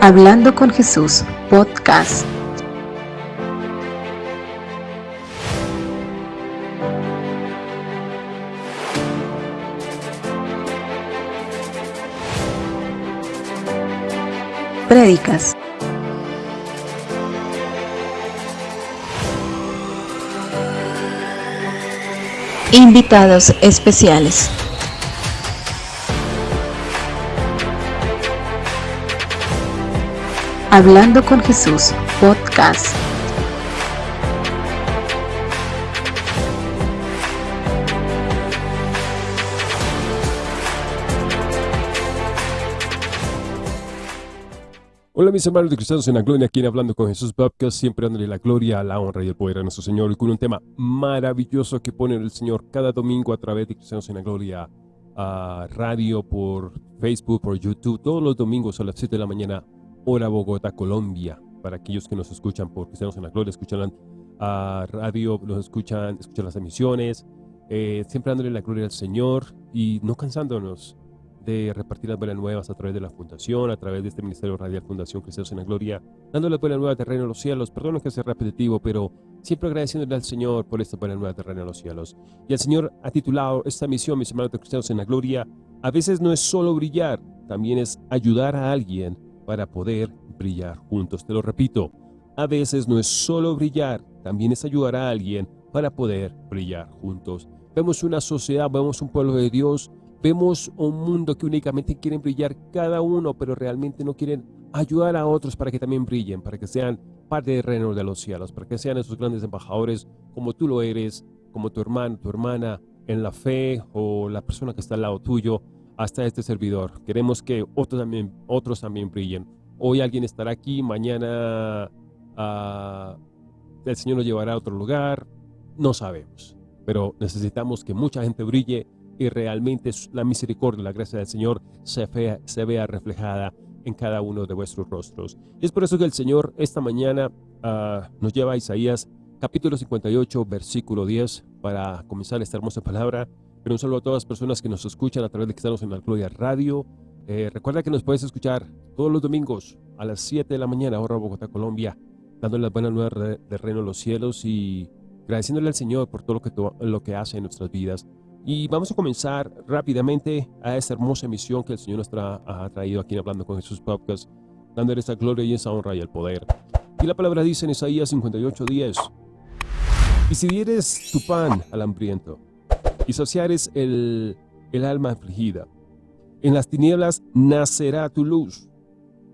Hablando con Jesús, podcast. Prédicas. Invitados especiales. Hablando con Jesús, podcast. Hola mis hermanos de cristianos en la gloria, aquí en Hablando con Jesús Podcast, siempre dándole la gloria, la honra y el poder a nuestro Señor y con un tema maravilloso que pone el Señor cada domingo a través de Cristianos en la Gloria, a radio, por Facebook, por YouTube, todos los domingos a las 7 de la mañana, hora Bogotá, Colombia. Para aquellos que nos escuchan por Cristianos en la Gloria, escuchan a radio, nos escuchan, escuchan las emisiones, eh, siempre dándole la gloria al Señor y no cansándonos de repartir las buenas nuevas a través de la Fundación, a través de este Ministerio Radial Fundación Cristianos en la Gloria, dándole la buena nueva terreno a los cielos. Perdón que sea repetitivo, pero siempre agradeciéndole al Señor por esta buena nueva terreno a los cielos. Y el Señor ha titulado esta misión, mis hermanos de Cristianos en la Gloria, a veces no es solo brillar, también es ayudar a alguien para poder brillar juntos. Te lo repito, a veces no es solo brillar, también es ayudar a alguien para poder brillar juntos. Vemos una sociedad, vemos un pueblo de Dios, vemos un mundo que únicamente quieren brillar cada uno, pero realmente no quieren ayudar a otros para que también brillen, para que sean parte del reino de los cielos, para que sean esos grandes embajadores como tú lo eres, como tu hermano, tu hermana en la fe o la persona que está al lado tuyo, hasta este servidor. Queremos que otros también, otros también brillen. Hoy alguien estará aquí, mañana uh, el Señor nos llevará a otro lugar, no sabemos. Pero necesitamos que mucha gente brille y realmente la misericordia la gracia del Señor se vea, se vea reflejada en cada uno de vuestros rostros. Y es por eso que el Señor esta mañana uh, nos lleva a Isaías capítulo 58, versículo 10, para comenzar esta hermosa palabra. Pero un saludo a todas las personas que nos escuchan a través de estamos en Gloria Radio. Eh, recuerda que nos puedes escuchar todos los domingos a las 7 de la mañana, hora Bogotá, Colombia, dándole las buenas nuevas de reino a los cielos y agradeciéndole al Señor por todo lo que, lo que hace en nuestras vidas. Y vamos a comenzar rápidamente a esta hermosa misión que el Señor nos ha traído aquí en Hablando con Jesús Podcast, dándole esta gloria y esa honra y el poder. Y la palabra dice en Isaías 58:10, Y si dieres tu pan al hambriento, y saciares el, el alma afligida. En las tinieblas nacerá tu luz,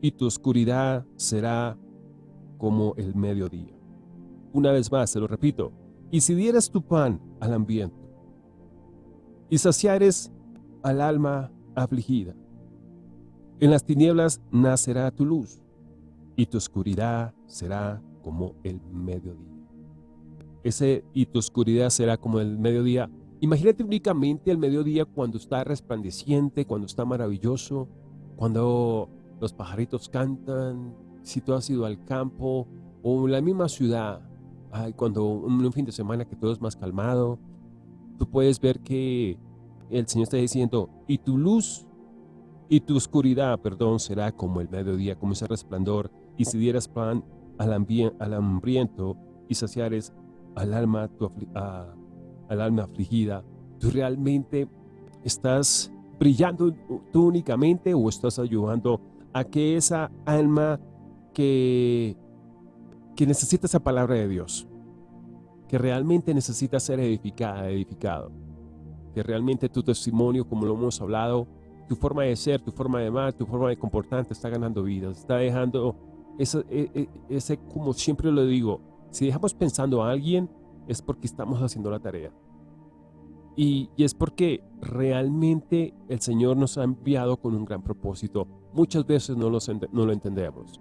y tu oscuridad será como el mediodía. Una vez más, se lo repito, y si dieras tu pan al ambiente, y saciares al alma afligida, en las tinieblas nacerá tu luz, y tu oscuridad será como el mediodía. Ese y tu oscuridad será como el mediodía Imagínate únicamente el mediodía cuando está resplandeciente, cuando está maravilloso, cuando los pajaritos cantan, si tú has ido al campo o en la misma ciudad, cuando un, fin de semana que todo es más calmado, tú puedes ver que el Señor está diciendo, y tu luz y tu oscuridad, perdón, será como el mediodía, como ese resplandor, y si dieras pan al, hambriento y saciares al alma tu, al alma afligida, ¿tú realmente estás brillando tú únicamente o estás ayudando a que esa alma que, que necesita esa palabra de Dios, que realmente necesita ser edificada, edificado, que realmente tu testimonio, como lo hemos hablado, tu forma de ser, tu forma de amar, tu forma de comportarte está ganando vidas, está dejando ese, e, ese, como siempre lo digo, si dejamos pensando a alguien, es porque estamos haciendo la tarea. Y, es porque realmente el Señor nos ha enviado con un gran propósito. Muchas veces no, no lo entendemos,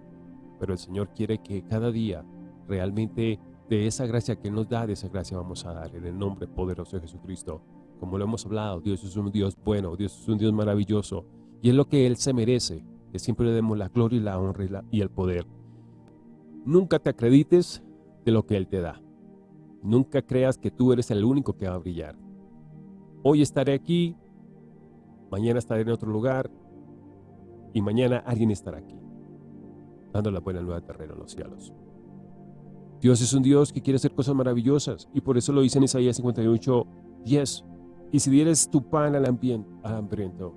pero el Señor quiere que cada día realmente de esa gracia que nos da, de esa gracia vamos a dar en el nombre poderoso de Jesucristo. Como lo hemos hablado, Dios es un Dios bueno, Dios es un Dios maravilloso y es lo que Él se merece, que siempre le demos la gloria y la honra y el poder. Nunca te acredites de lo que Él te da. Nunca creas que tú eres el único que va a brillar. Hoy estaré aquí, mañana estaré en otro lugar y mañana alguien estará aquí. dando la buena nueva terreno a los cielos. Dios es un Dios que quiere hacer cosas maravillosas y por eso lo dice en Isaías 58, 10. Y si dieres tu pan al, hambriento,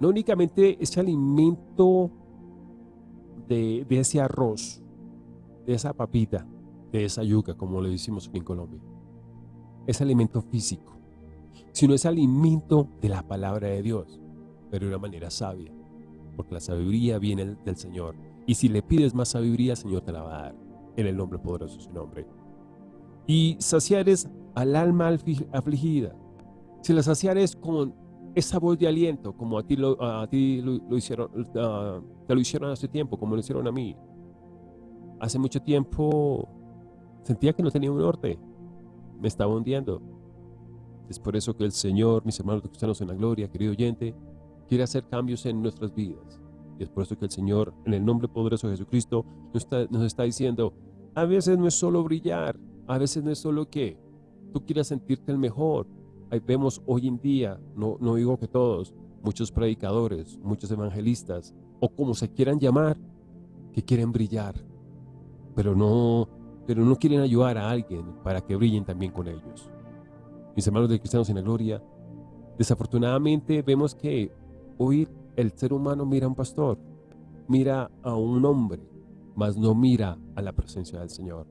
no únicamente ese alimento de, de ese arroz, de esa papita, de esa yuca, como le decimos aquí en Colombia, es alimento físico, sino es alimento de la palabra de Dios, pero de una manera sabia, porque la sabiduría viene del Señor. Y si le pides más sabiduría, el Señor te la va a dar, en el nombre poderoso de su nombre. Y saciares al alma afligida. Si la saciares con esa voz de aliento, como a ti lo, a ti lo, hicieron, uh, te lo hicieron hace tiempo, como lo hicieron a mí. Hace mucho tiempo sentía que no tenía un norte, me estaba hundiendo. Es por eso que el Señor, mis hermanos cristianos en la gloria, querido oyente, quiere hacer cambios en nuestras vidas. Y es por eso que el Señor, en el nombre poderoso de Jesucristo, nos está, nos está diciendo, a veces no es solo brillar, a veces no es solo que tú quieras sentirte el mejor, Ahí vemos hoy en día, no, no digo que todos, muchos predicadores, muchos evangelistas, o como se quieran llamar, que quieren brillar, pero no, pero no quieren ayudar a alguien para que brillen también con ellos. Mis hermanos de Cristianos en la Gloria, desafortunadamente vemos que hoy el ser humano mira a un pastor, mira a un hombre, mas no mira a la presencia del Señor.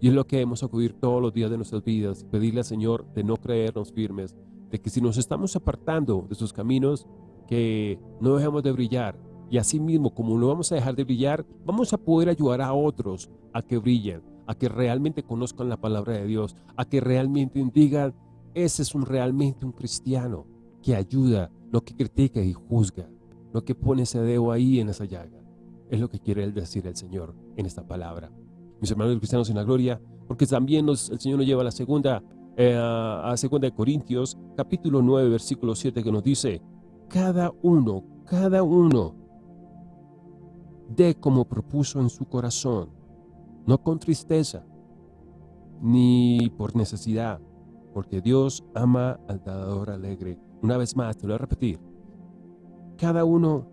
Y es lo que hemos acudir todos los días de nuestras vidas, pedirle al Señor de no creernos firmes, de que si nos estamos apartando de sus caminos, que no dejemos de brillar. Y así mismo, como no vamos a dejar de brillar, vamos a poder ayudar a otros a que brillen, a que realmente conozcan la palabra de Dios, a que realmente digan, ese es realmente un cristiano que ayuda, no que critica y juzga, no que pone ese dedo ahí en esa llaga. Es lo que quiere decir el Señor en esta palabra mis hermanos cristianos en la gloria, porque también el Señor nos lleva a la segunda, eh, a segunda de Corintios, capítulo 9, versículo 7, que nos dice, cada uno, cada uno, dé como propuso en su corazón, no con tristeza, ni por necesidad, porque Dios ama al dador alegre. Una vez más, te lo voy a repetir. Cada uno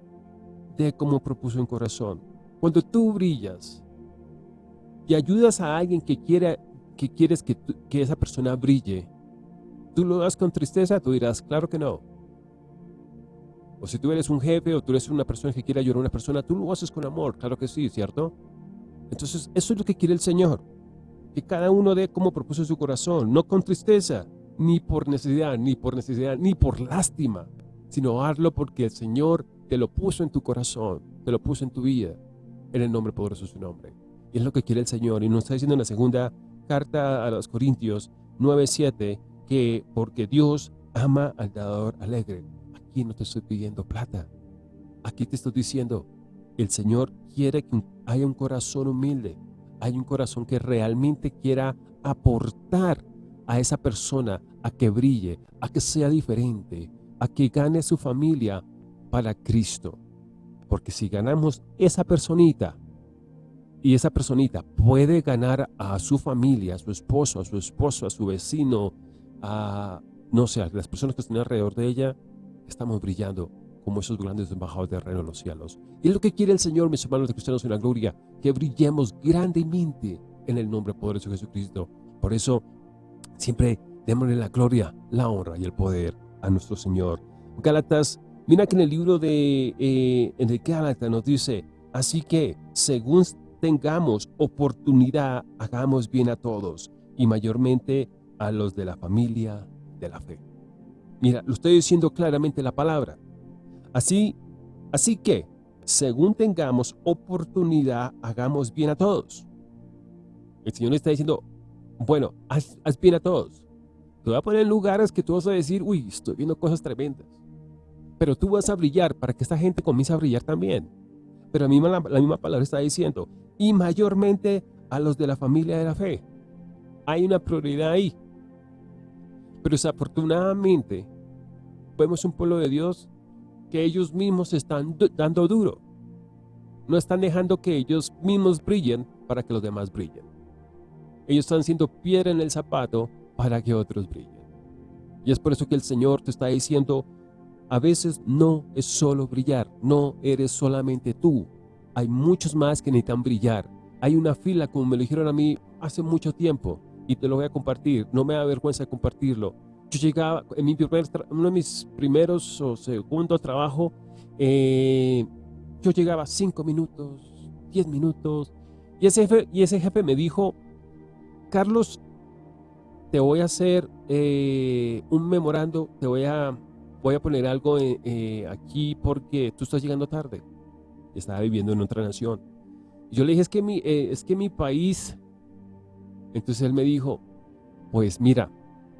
dé como propuso en corazón. Cuando tú brillas, y ayudas a alguien que, quiera, que quieres que, que esa persona brille, ¿tú lo das con tristeza? Tú dirás, claro que no. O si tú eres un jefe o tú eres una persona que quiere ayudar a una persona, tú lo haces con amor, claro que sí, ¿cierto? Entonces, eso es lo que quiere el Señor. Que cada uno dé como propuso su corazón, no con tristeza, ni por necesidad, ni por necesidad, ni por lástima, sino hazlo porque el Señor te lo puso en tu corazón, te lo puso en tu vida, en el nombre poderoso de su nombre. Y es lo que quiere el Señor. Y nos está diciendo en la segunda carta a los Corintios 9.7 que porque Dios ama al dador alegre. Aquí no te estoy pidiendo plata. Aquí te estoy diciendo, el Señor quiere que haya un corazón humilde. Hay un corazón que realmente quiera aportar a esa persona a que brille, a que sea diferente, a que gane su familia para Cristo. Porque si ganamos esa personita, y esa personita puede ganar a su familia, a su esposo, a su esposo, a su vecino, a, no sé, a las personas que están alrededor de ella, estamos brillando como esos grandes embajadores de reino en los cielos. Y es lo que quiere el Señor, mis hermanos de cristianos en la gloria, que brillemos grandemente en el nombre poderoso de Jesucristo. Por eso, siempre démosle la gloria, la honra y el poder a nuestro Señor. Gálatas, mira que en el libro de eh, en el Gálatas nos dice, así que, según tengamos oportunidad, hagamos bien a todos y mayormente a los de la familia de la fe. Mira, lo estoy diciendo claramente la palabra. Así, así que, según tengamos oportunidad, hagamos bien a todos. El Señor está diciendo, bueno, haz, bien a todos. Te voy a poner en lugares que tú vas a decir, uy, estoy viendo cosas tremendas. Pero tú vas a brillar para que esta gente comience a brillar también. Pero la, la misma palabra está diciendo, y mayormente a los de la familia de la fe. Hay una prioridad ahí. Pero desafortunadamente, vemos un pueblo de Dios que ellos mismos están dando duro. No están dejando que ellos mismos brillen para que los demás brillen. Ellos están siendo piedra en el zapato para que otros brillen. Y es por eso que el Señor te está diciendo, a veces no es solo brillar, no eres solamente tú, hay muchos más que necesitan brillar. Hay una fila, como me lo dijeron a mí hace mucho tiempo, y te lo voy a compartir. No me da vergüenza compartirlo. Yo llegaba, en mi primer, uno de mis primeros o segundo trabajo, eh, yo llegaba cinco minutos, diez minutos, y ese jefe, y ese jefe me dijo, Carlos, te voy a hacer eh, un memorando, te voy a, voy a poner algo eh, aquí porque tú estás llegando tarde. Estaba viviendo en otra nación. yo le dije, es que mi, es que mi país, entonces él me dijo, pues mira,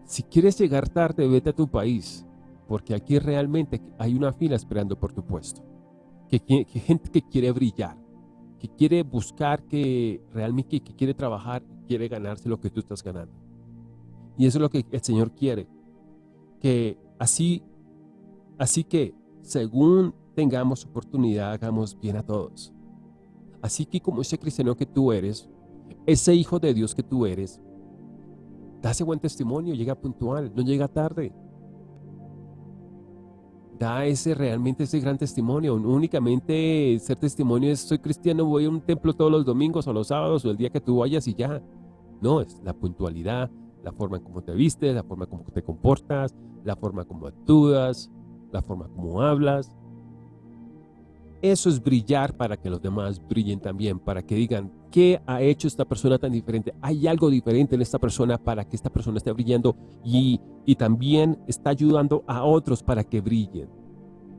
si quieres llegar tarde, vete a tu país, porque aquí realmente hay una fila esperando por tu puesto. Que, gente que quiere brillar, que quiere buscar, que realmente que quiere trabajar, quiere ganarse lo que tú estás ganando. Y eso es lo que el Señor quiere. Que así, así que según tengamos oportunidad, hagamos bien a todos. Así que como ese cristiano que tú eres, ese hijo de Dios que tú eres, Da ese buen testimonio, llega puntual, no llega tarde. Da ese realmente ese gran testimonio. únicamente ser testimonio es soy cristiano, voy a un templo todos los domingos o los sábados o el día que tú vayas y ya. No, es la puntualidad, la forma en cómo te vistes, la forma en cómo te comportas, la forma como actúas, la forma como hablas. Eso es brillar para que los demás brillen también, para que digan, ¿qué ha hecho esta persona tan diferente? Hay algo diferente en esta persona para que esta persona esté brillando y, y también está ayudando a otros para que brillen.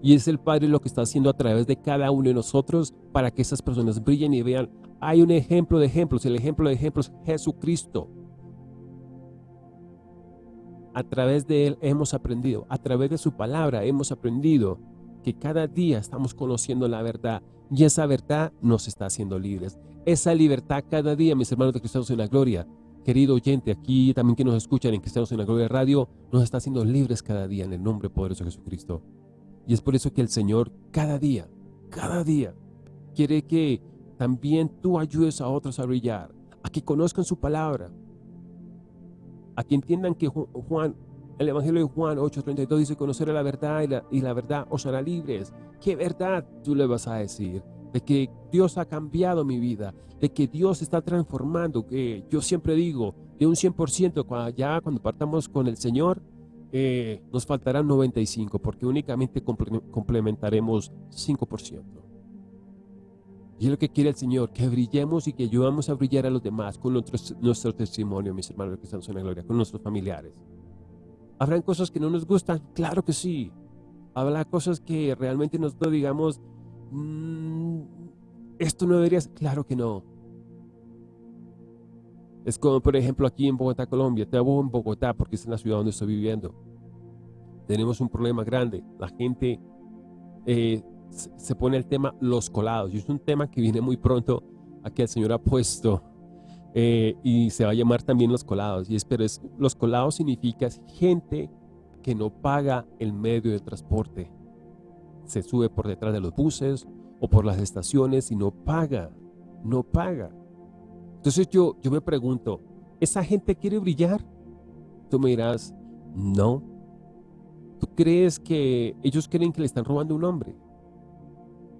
Y es el Padre lo que está haciendo a través de cada uno de nosotros para que esas personas brillen y vean, hay un ejemplo de ejemplos, el ejemplo de ejemplos es Jesucristo. A través de Él hemos aprendido, a través de su palabra hemos aprendido que cada día estamos conociendo la verdad y esa verdad nos está haciendo libres. Esa libertad cada día, mis hermanos de Cristianos en la Gloria, querido oyente, aquí también que nos escuchan en Cristianos en la Gloria Radio, nos está haciendo libres cada día en el nombre poderoso de Jesucristo. Y es por eso que el Señor cada día, cada día, quiere que también tú ayudes a otros a brillar, a que conozcan su palabra, a que entiendan que Juan el Evangelio de Juan 8.32 dice, conocer la verdad y la, y la verdad os hará libres. ¿Qué verdad tú le vas a decir? De que Dios ha cambiado mi vida, de que Dios está transformando, que yo siempre digo, de un 100%, ya cuando partamos con el Señor, eh, nos faltarán 95, porque únicamente complementaremos 5%. Y es lo que quiere el Señor, que brillemos y que ayudamos a brillar a los demás con nuestro, nuestro testimonio, mis hermanos que están en la gloria, con nuestros familiares. ¿Habrán cosas que no nos gustan? Claro que sí. ¿Habrá cosas que realmente nosotros digamos, mm, esto no debería ser? Claro que no. Es como, por ejemplo, aquí en Bogotá, Colombia. Te hago en Bogotá porque es la ciudad donde estoy viviendo. Tenemos un problema grande. La gente eh, se pone el tema los colados. Y es un tema que viene muy pronto a que el Señor ha puesto eh, y se va a llamar también los colados. Y es, pero es, los colados significa gente que no paga el medio de transporte. Se sube por detrás de los buses o por las estaciones y no paga, no paga. Entonces yo, yo me pregunto, ¿esa gente quiere brillar? Tú me dirás, no. ¿Tú crees que ellos creen que le están robando un hombre?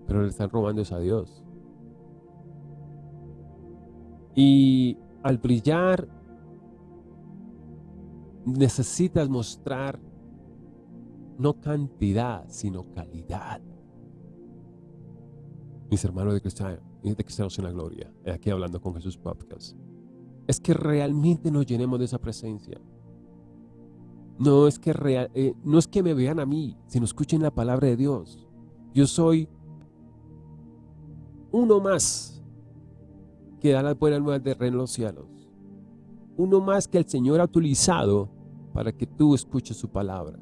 Pero le están robando es a Dios. Y al brillar, necesitas mostrar no cantidad, sino calidad. Mis hermanos de, cristiano, de Cristianos en la Gloria, aquí hablando con Jesús Podcast, es que realmente nos llenemos de esa presencia. No es que, real, eh, no es que me vean a mí, sino escuchen la palabra de Dios. Yo soy uno más que da las buenas nuevas de reino en los cielos. Uno más que el Señor ha utilizado para que tú escuches su palabra,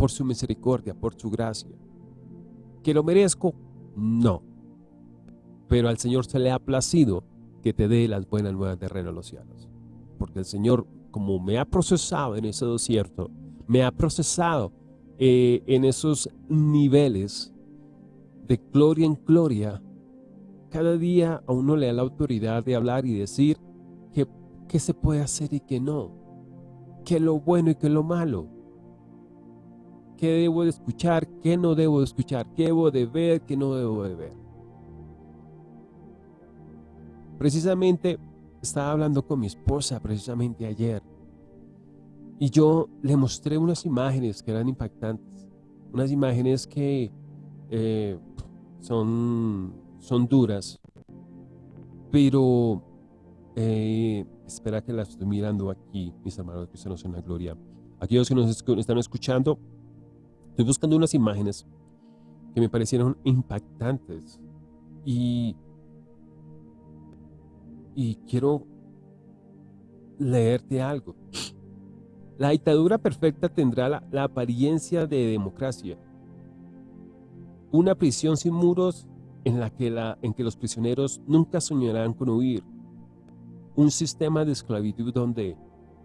por su misericordia, por su gracia. ¿Que lo merezco? No. Pero al Señor se le ha placido que te dé las buenas nuevas de reino en los cielos. Porque el Señor, como me ha procesado en ese desierto, me ha procesado eh, en esos niveles de gloria en gloria, cada día a uno le da la autoridad de hablar y decir qué se puede hacer y qué no, qué es lo bueno y qué es lo malo, qué debo de escuchar, qué no debo de escuchar, qué debo de ver, qué no debo de ver. Precisamente estaba hablando con mi esposa precisamente ayer y yo le mostré unas imágenes que eran impactantes, unas imágenes que eh, son, son duras, pero eh, espera que las estoy mirando aquí, mis hermanos cristianos en la gloria. Aquellos que nos están escuchando, estoy buscando unas imágenes que me parecieron impactantes y y quiero leerte algo. La dictadura perfecta tendrá la, apariencia de democracia. Una prisión sin muros en la que, la, en que los prisioneros nunca soñarán con huir. Un sistema de esclavitud donde,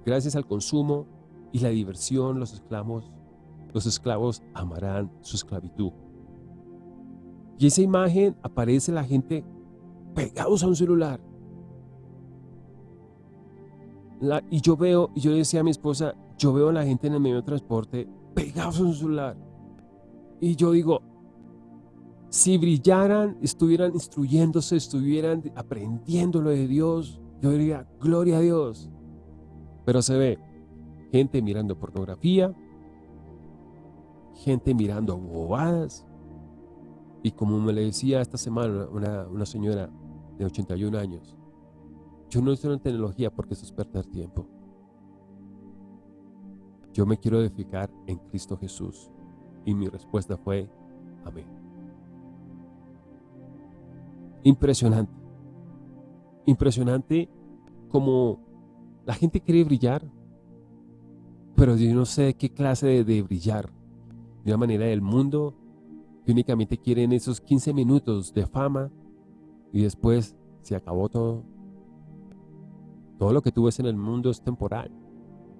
gracias al consumo y la diversión, los esclavos, los esclavos amarán su esclavitud. Y esa imagen aparece la gente pegados a un celular, y yo veo, y yo decía a mi esposa, yo veo a la gente en el medio de transporte pegados en su celular. Y yo digo, si brillaran, estuvieran instruyéndose, estuvieran aprendiendo lo de Dios, yo diría, gloria a Dios. Pero se ve gente mirando pornografía, gente mirando bobadas. Y como me le decía esta semana una, una señora de 81 años, yo no estoy en tecnología porque eso es perder tiempo. Yo me quiero edificar en Cristo Jesús. Y mi respuesta fue, amén. Impresionante. Impresionante como la gente quiere brillar, pero yo no sé qué clase de, de brillar. De una manera del mundo que únicamente quieren esos 15 minutos de fama y después se acabó todo. Todo lo que tú ves en el mundo es temporal,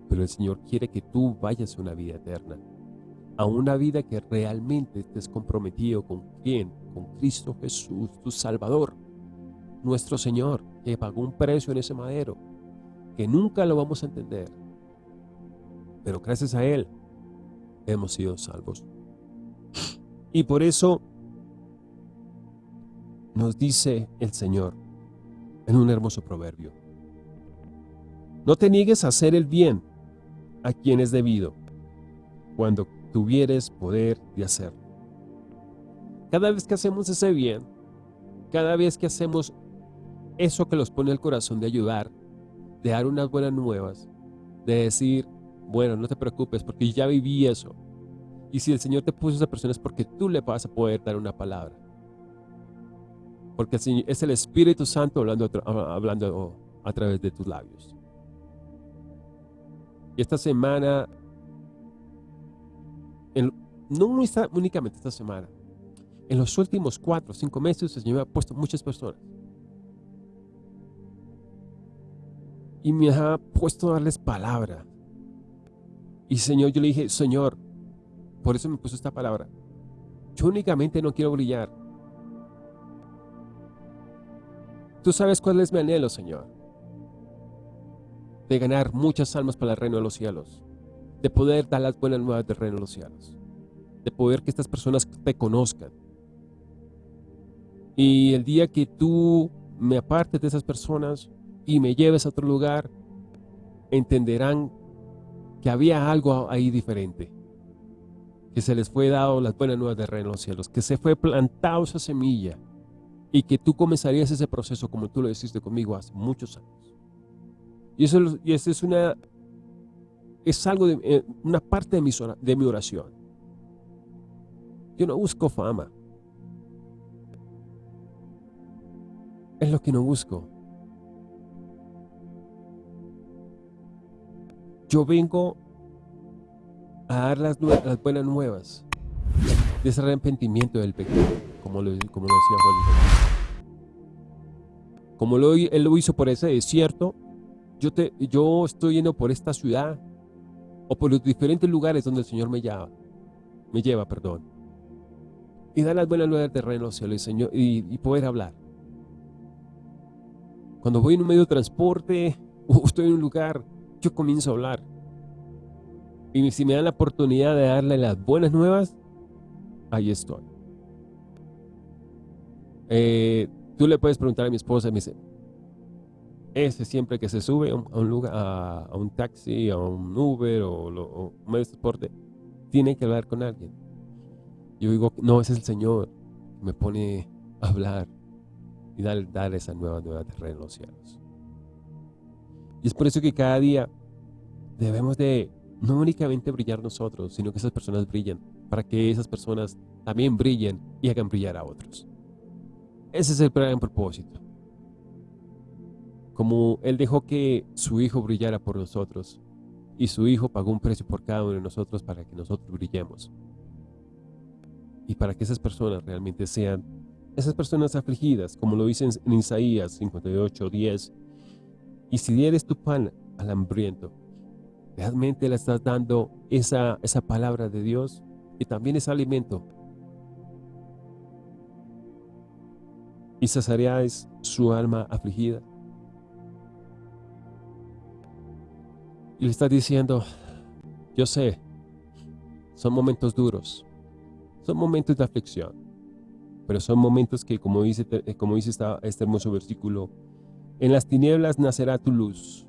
pero el Señor quiere que tú vayas a una vida eterna, a una vida que realmente estés comprometido con quién, con Cristo Jesús, tu Salvador, nuestro Señor, que pagó un precio en ese madero, que nunca lo vamos a entender, pero gracias a Él hemos sido salvos. Y por eso nos dice el Señor en un hermoso proverbio, no te niegues a hacer el bien a quien es debido, cuando tuvieres poder de hacerlo. Cada vez que hacemos ese bien, cada vez que hacemos eso que nos pone el corazón de ayudar, de dar unas buenas nuevas, de decir, bueno, no te preocupes porque ya viví eso. Y si el Señor te puso a esa persona es porque tú le vas a poder dar una palabra. Porque es el Espíritu Santo hablando, a través de tus labios. Y esta semana, no únicamente esta semana, en los últimos cuatro o cinco meses el Señor me ha puesto muchas personas. Y me ha puesto a darles palabra. Y Señor, yo le dije, Señor, por eso me puso esta palabra. Yo únicamente no quiero brillar. Tú sabes cuál es mi anhelo, Señor de ganar muchas almas para el reino de los cielos, de poder dar las buenas nuevas del reino de los cielos, de poder que estas personas te conozcan. Y el día que tú me apartes de esas personas y me lleves a otro lugar, entenderán que había algo ahí diferente, que se les fue dado las buenas nuevas del reino de los cielos, que se fue plantado esa semilla y que tú comenzarías ese proceso como tú lo hiciste conmigo hace muchos años. Y eso, y es una es algo de eh, una parte de mi, de mi oración. Yo no busco fama. Es lo que no busco. Yo vengo a dar las, buenas nuevas de ese arrepentimiento del pecado, como lo, decía Juan. Como él lo hizo por ese desierto, yo, estoy yendo por esta ciudad o por los diferentes lugares donde el Señor me lleva, me lleva, perdón. Y dar las buenas nuevas del reino y, Señor, y, poder hablar. Cuando voy en un medio de transporte o estoy en un lugar, yo comienzo a hablar. Y si me dan la oportunidad de darle las buenas nuevas, ahí estoy. Eh, tú le puedes preguntar a mi esposa, me dice, ese siempre que se sube a un, lugar, a, un taxi, a un Uber o, un medio de transporte, tiene que hablar con alguien. Yo digo, no, ese es el Señor me pone a hablar y dar, dar esa nueva, nueva en los cielos. Y es por eso que cada día debemos de no únicamente brillar nosotros, sino que esas personas brillen, para que esas personas también brillen y hagan brillar a otros. Ese es el gran propósito. Como Él dejó que su Hijo brillara por nosotros, y su Hijo pagó un precio por cada uno de nosotros para que nosotros brillemos. Y para que esas personas realmente sean esas personas afligidas, como lo dice en Isaías 58, 10. Y si dieres tu pan al hambriento, realmente le estás dando esa, esa palabra de Dios y también ese alimento. Y saciarías su alma afligida. Y le está diciendo, yo sé, son momentos duros, son momentos de aflicción, pero son momentos que, como dice, como dice este hermoso versículo, en las tinieblas nacerá tu luz,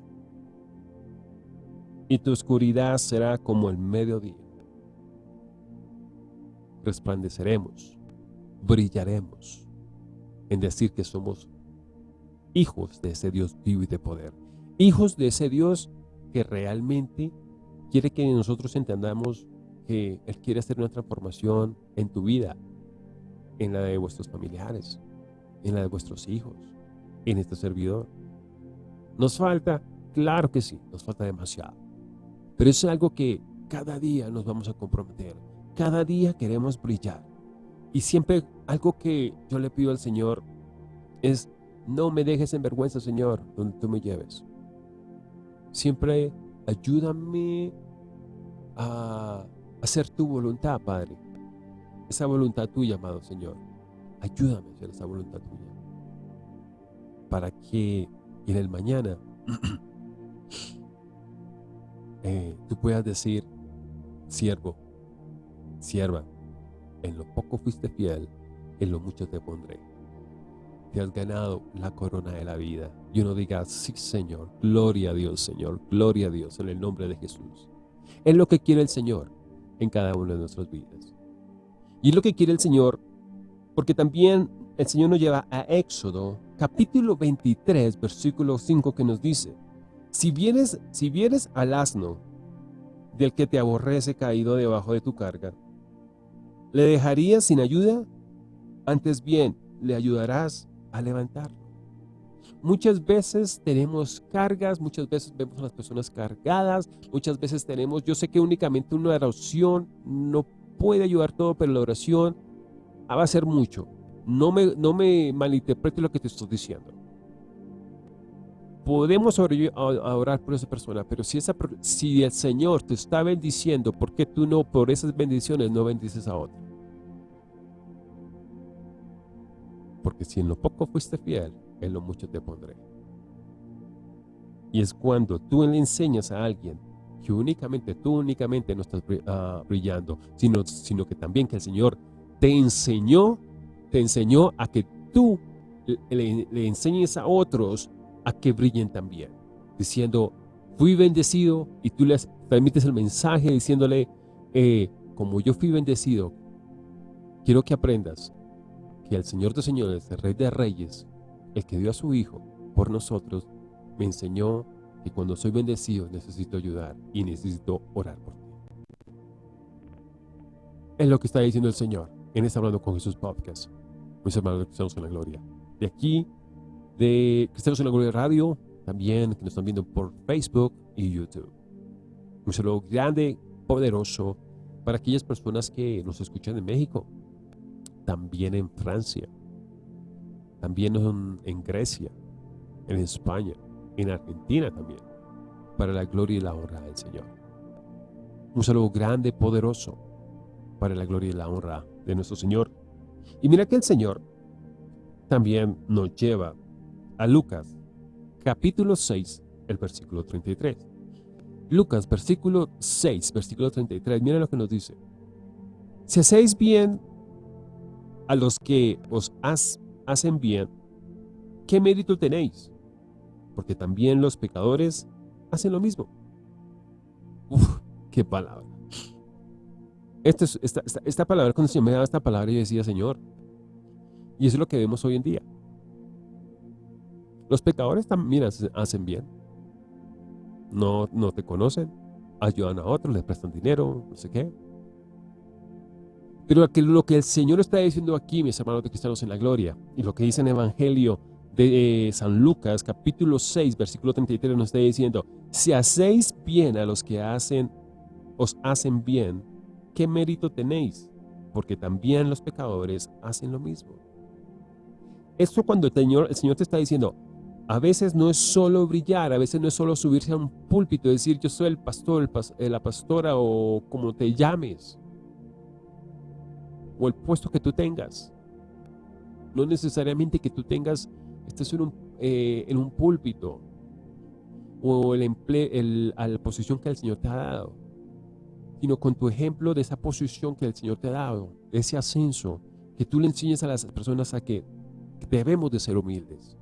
y tu oscuridad será como el mediodía. Resplandeceremos, brillaremos en decir que somos hijos de ese Dios vivo y de poder. Hijos de ese Dios que realmente quiere que nosotros entendamos que Él quiere hacer una transformación en tu vida, en la de vuestros familiares, en la de vuestros hijos, en este servidor. ¿Nos falta? Claro que sí, nos falta demasiado. Pero es algo que cada día nos vamos a comprometer. Cada día queremos brillar. Y siempre algo que yo le pido al Señor es, no me dejes en vergüenza, Señor, donde tú me lleves. Siempre ayúdame a hacer tu voluntad, Padre. Esa voluntad tuya, amado Señor. Ayúdame a hacer esa voluntad tuya. Para que en el mañana Eh, tú puedas decir, siervo, sierva, en lo poco fuiste fiel, en lo mucho te pondré. Te has ganado la corona de la vida. Y uno diga, sí Señor, gloria a Dios Señor, gloria a Dios en el nombre de Jesús. Es lo que quiere el Señor en cada una de nuestras vidas. Y es lo que quiere el Señor, porque también el Señor nos lleva a Éxodo, capítulo 23, versículo 5, que nos dice, si vienes, si vienes al asno del que te aborrece caído debajo de tu carga, ¿le dejarías sin ayuda? Antes bien, le ayudarás a levantarlo. Muchas veces tenemos cargas, muchas veces vemos a las personas cargadas, muchas veces tenemos, yo sé que únicamente una oración no puede ayudar todo, pero la oración va a ser mucho. No me, no me malinterprete lo que te estoy diciendo podemos orar por esa persona, pero si, si el Señor te está bendiciendo, ¿por qué tú no, por esas bendiciones, no bendices a otro? Porque si en lo poco fuiste fiel, en lo mucho te pondré. Y es cuando tú le enseñas a alguien que únicamente, tú únicamente no estás ah, brillando, sino, sino que también que el Señor te enseñó, te enseñó a que tú le, enseñes a otros a que brillen también, diciendo, fui bendecido y tú les transmites el mensaje diciéndole, eh, como yo fui bendecido, quiero que aprendas que el Señor de señores, el Rey de reyes, el que dio a su Hijo por nosotros, me enseñó que cuando soy bendecido necesito ayudar y necesito orar por ti. Es lo que está diciendo el Señor en este Hablando con Jesús podcast. Mis hermanos estamos en la gloria. De aquí de Cristianos en la Gloria Radio, también que nos están viendo por Facebook y YouTube. Un saludo grande, poderoso, para aquellas personas que nos escuchan en México, también en Francia, también en, Grecia, en España, en Argentina también, para la gloria y la honra del Señor. Un saludo grande, poderoso, para la gloria y la honra de nuestro Señor. Y mira que el Señor también nos lleva a Lucas, capítulo 6, el versículo 33. Lucas, versículo 6, versículo 33, mira lo que nos dice. Si hacéis bien a los que os hacen bien, ¿qué mérito tenéis? porque también los pecadores hacen lo mismo. Uf, qué palabra. Esta, esta, palabra, cuando Señor me daba esta palabra, yo decía, Señor, y eso es lo que vemos hoy en día. Los pecadores también hacen bien. No, no te conocen, ayudan a otros, les prestan dinero, no sé qué. Pero lo que el Señor está diciendo aquí, mis hermanos de cristianos en la gloria, y lo que dice en el Evangelio de eh, San Lucas, capítulo 6, versículo 33, nos está diciendo, si hacéis bien a los que hacen, os hacen bien, ¿qué mérito tenéis? Porque también los pecadores hacen lo mismo. Esto cuando el Señor, el Señor te está diciendo, a veces no es solo brillar, a veces no es solo subirse a un púlpito y decir yo soy el pastor, eh, la pastora o como te llames o el puesto que tú tengas. No necesariamente que tú tengas, estés en un, eh, púlpito o el el, a la posición que el Señor te ha dado, sino con tu ejemplo de esa posición que el Señor te ha dado, ese ascenso, que tú le enseñes a las personas a que debemos de ser humildes,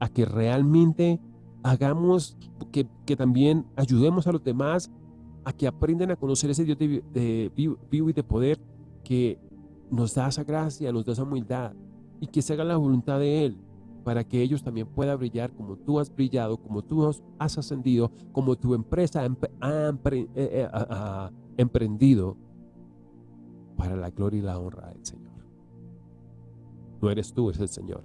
a que realmente hagamos, que, que también ayudemos a los demás a que aprendan a conocer ese Dios de, de, vivo y de poder que nos da esa gracia, nos da esa humildad y que se haga la voluntad de Él para que ellos también puedan brillar como tú has brillado, como tú has ascendido, como tu empresa ha, eh, eh, emprendido para la gloria y la honra del Señor. No eres tú, es el Señor.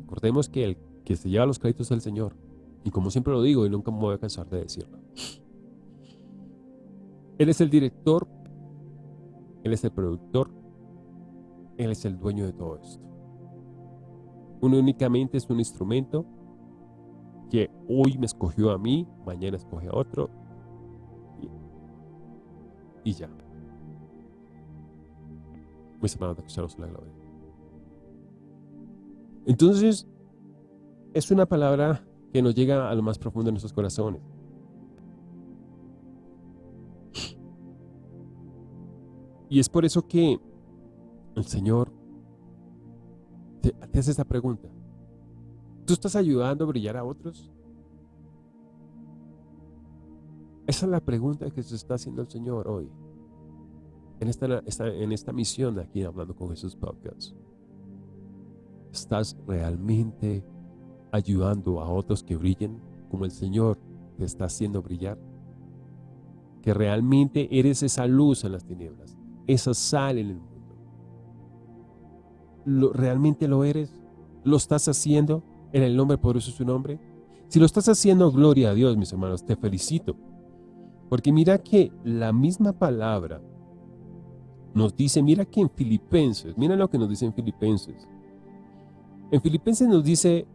Recordemos que el que se lleva los créditos es el Señor. Y como siempre lo digo y nunca me voy a cansar de decirlo. Él es el director, Él es el productor, Él es el dueño de todo esto. Uno únicamente es un instrumento que hoy me escogió a mí, mañana escoge a otro y, ya. Mis hermanos de la gloria. Entonces, es una palabra que nos llega a lo más profundo de nuestros corazones. Y es por eso que el Señor te, hace esta pregunta. ¿Tú estás ayudando a brillar a otros? Esa es la pregunta que se está haciendo el Señor hoy. En esta, en esta misión de aquí Hablando con Jesús Podcast. ¿Estás realmente ayudando a otros que brillen como el Señor te está haciendo brillar? Que realmente eres esa luz en las tinieblas esa sal en el mundo. ¿Lo, ¿Realmente lo eres? ¿Lo estás haciendo en el nombre poderoso de su nombre? Si lo estás haciendo, gloria a Dios, mis hermanos, te felicito. Porque mira que la misma palabra nos dice, mira que en Filipenses, mira lo que nos dice en Filipenses. En Filipenses nos dice,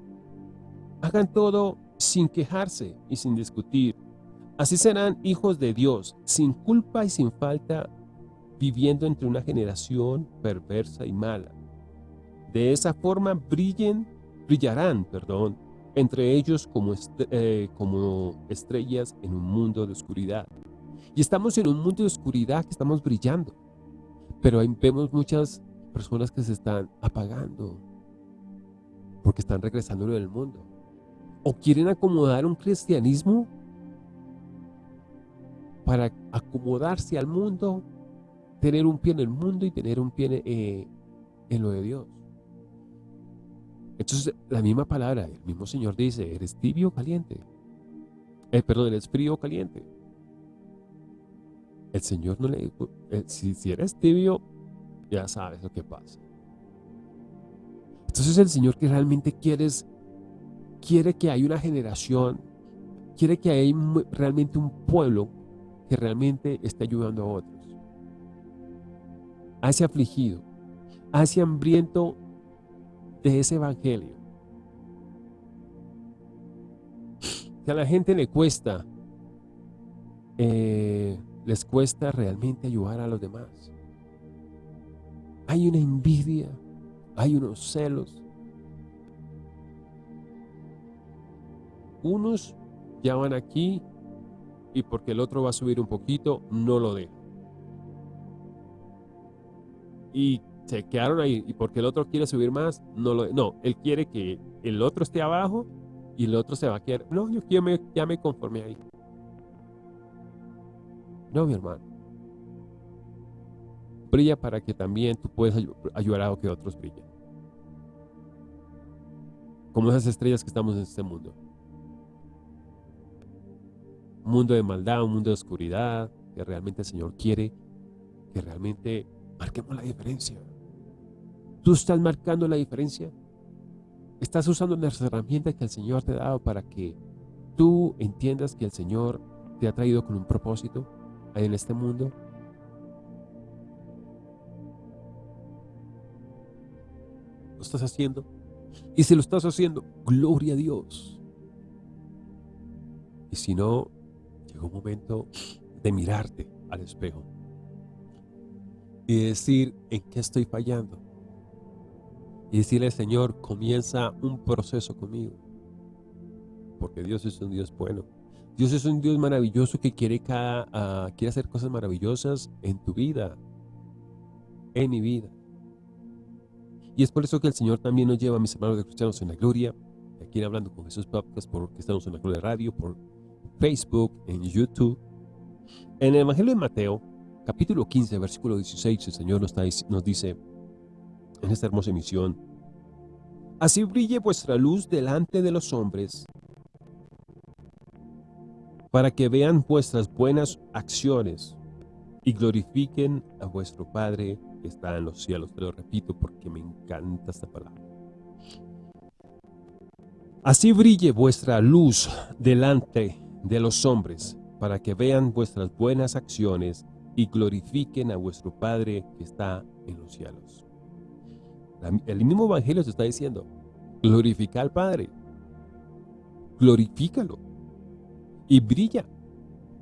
hagan todo sin quejarse y sin discutir. Así serán hijos de Dios, sin culpa y sin falta viviendo entre una generación perversa y mala. De esa forma brillen, brillarán, perdón, entre ellos como, eh, como estrellas en un mundo de oscuridad. Y estamos en un mundo de oscuridad que estamos brillando, pero vemos muchas personas que se están apagando porque están regresando del mundo. O quieren acomodar un cristianismo para acomodarse al mundo tener un pie en el mundo y tener un pie eh, en lo de Dios. Entonces, la misma palabra, el mismo Señor dice, ¿eres tibio o caliente? Eh, perdón, ¿eres frío o caliente? El Señor no le... Eh, si, eres tibio, ya sabes lo que pasa. Entonces el Señor que realmente quieres, quiere que haya una generación, quiere que haya realmente un pueblo que realmente esté ayudando a otros ese afligido, ese hambriento de ese evangelio. Que a la gente le cuesta, eh, les cuesta realmente ayudar a los demás. Hay una envidia, hay unos celos. Unos ya van aquí y porque el otro va a subir un poquito, no lo dejan y se quedaron ahí y porque el otro quiere subir más, no lo, no, él quiere que el otro esté abajo y el otro se va a quedar. No, yo ya me, ya me conformé ahí. No, mi hermano. Brilla para que también tú puedas ayudar a que otros brillen. Como esas estrellas que estamos en este mundo. Un mundo de maldad, un mundo de oscuridad, que realmente el Señor quiere que realmente marquemos la diferencia. ¿Tú estás marcando la diferencia? ¿Estás usando las herramientas que el Señor te ha dado para que tú entiendas que el Señor te ha traído con un propósito en este mundo? ¿Lo estás haciendo? Y si lo estás haciendo, gloria a Dios. Y si no, llegó un momento de mirarte al espejo y decir en qué estoy fallando. Y decirle, Señor, comienza un proceso conmigo. Porque Dios es un Dios bueno. Dios es un Dios maravilloso que quiere, cada, ah, quiere hacer cosas maravillosas en tu vida, en mi vida. Y es por eso que el Señor también nos lleva, a mis hermanos de Cristianos en la Gloria, aquí Hablando con Jesús Podcast, porque estamos en la Gloria Radio, por Facebook, en YouTube. En el Evangelio de Mateo, capítulo 15, versículo 16, el Señor nos, nos dice en esta hermosa emisión, Así brille vuestra luz delante de los hombres, para que vean vuestras buenas acciones y glorifiquen a vuestro Padre que está en los cielos. Te lo repito porque me encanta esta palabra. Así brille vuestra luz delante de los hombres, para que vean vuestras buenas acciones y glorifiquen a vuestro Padre que está en los cielos. El mismo Evangelio se está diciendo, glorifica al Padre, glorifícalo. Y brilla.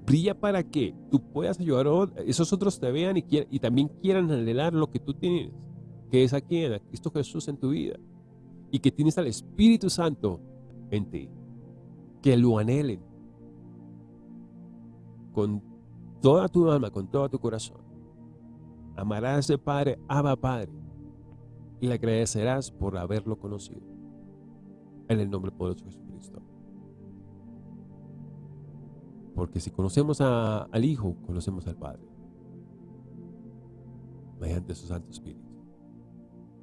Brilla para que tú puedas ayudar a esos otros te vean y, y también quieran anhelar lo que tú tienes, que es aquí en Cristo Jesús en tu vida. Y que tienes al Espíritu Santo en ti, que lo anhelen. Con toda tu alma, con todo tu corazón. Amarás ese Padre, ama Padre, y le agradecerás por haberlo conocido. En el nombre poderoso de Jesucristo. Porque si conocemos al Hijo, conocemos al Padre. Mediante su Santo Espíritu.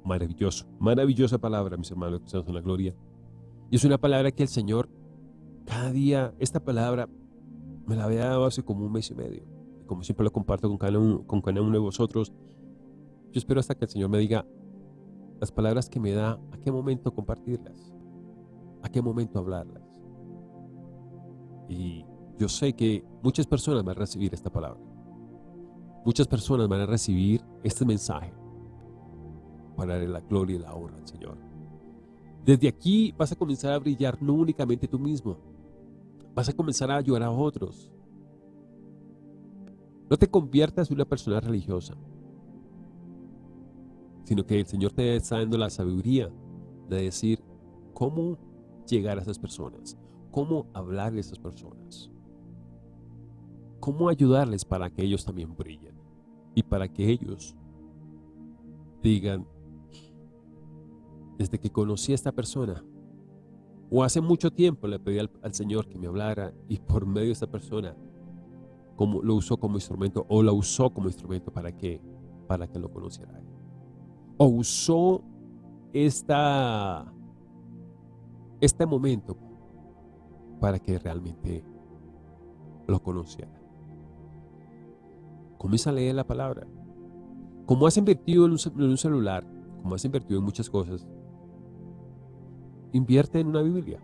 Maravilloso, maravillosa palabra, mis hermanos, que estamos en la gloria. Y es una palabra que el Señor, cada día, esta palabra me la había dado hace como un mes y medio. Como siempre lo comparto con cada, uno, con cada uno de vosotros. Yo espero hasta que el Señor me diga las palabras que me da, a qué momento compartirlas, a qué momento hablarlas. Y yo sé que muchas personas van a recibir esta palabra. Muchas personas van a recibir este mensaje para darle la gloria y la honra al Señor. Desde aquí vas a comenzar a brillar no únicamente tú mismo, vas a comenzar a ayudar a otros. No te conviertas en una persona religiosa, sino que el Señor te está dando la sabiduría de decir cómo llegar a esas personas, cómo hablar a esas personas, cómo ayudarles para que ellos también brillen y para que ellos digan, desde que conocí a esta persona, o hace mucho tiempo le pedí al, Señor que me hablara y por medio de esta persona como, lo usó como instrumento o la usó como instrumento para que, para que lo conociera. O usó este momento para que realmente lo conociera. Comienza a leer la palabra. Como has invertido en un celular, como has invertido en muchas cosas, Invierte en una Biblia.